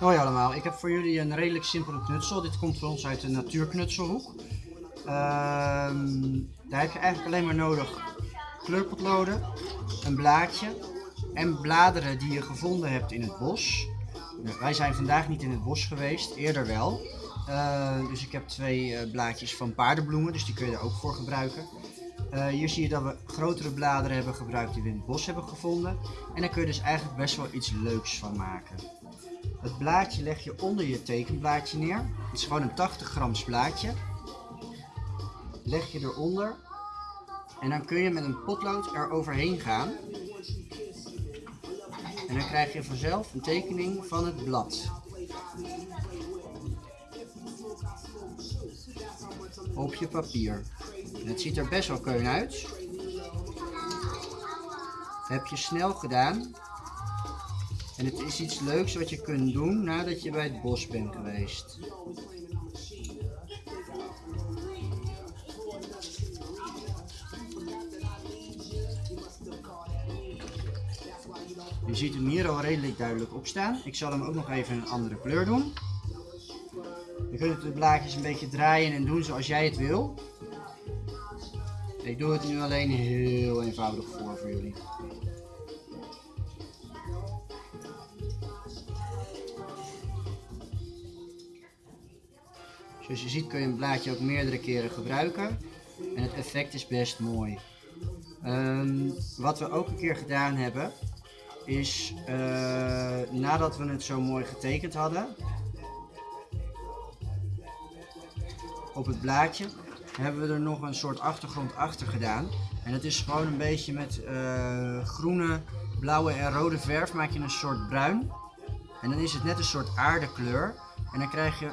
Hoi allemaal, ik heb voor jullie een redelijk simpele knutsel. Dit komt voor ons uit de natuurknutselhoek. Ehm, daar heb je eigenlijk alleen maar nodig kleurpotloden, een blaadje en bladeren die je gevonden hebt in het bos. Nou, wij zijn vandaag niet in het bos geweest, eerder wel. Eh, dus ik heb twee eh, blaadjes van paardenbloemen, dus die kun je er ook voor gebruiken. Eh, hier zie je dat we grotere bladeren hebben gebruikt die we in het bos hebben gevonden. En daar kun je dus eigenlijk best wel iets leuks van maken. Het blaadje leg je onder je tekenblaadje neer. Het is gewoon een 80 grams blaadje. Leg je eronder. En dan kun je met een potlood er overheen gaan. En dan krijg je vanzelf een tekening van het blad. Op je papier. Het ziet er best wel keun uit. Heb je snel gedaan. En het is iets leuks wat je kunt doen nadat je bij het bos bent geweest. Je ziet hem hier al redelijk duidelijk op staan. Ik zal hem ook nog even een andere kleur doen. Je kunt de blaadjes een beetje draaien en doen zoals jij het wil. Ik doe het nu alleen heel eenvoudig voor voor jullie. Zoals je ziet kun je een blaadje ook meerdere keren gebruiken. En het effect is best mooi. Ehm, wat we ook een keer gedaan hebben, is uh, nadat we het zo mooi getekend hadden, op het blaadje, hebben we er nog een soort achtergrond achter gedaan. En het is gewoon een beetje met uh, groene, blauwe en rode verf maak je een soort bruin. En dan is het net een soort aardekleur. En dan krijg je,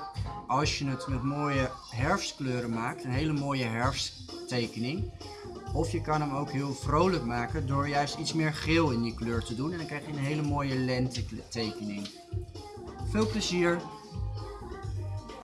als je het met mooie herfstkleuren maakt, een hele mooie herfsttekening. Of je kan hem ook heel vrolijk maken door juist iets meer geel in die kleur te doen. En dan krijg je een hele mooie lente tekening. Veel plezier!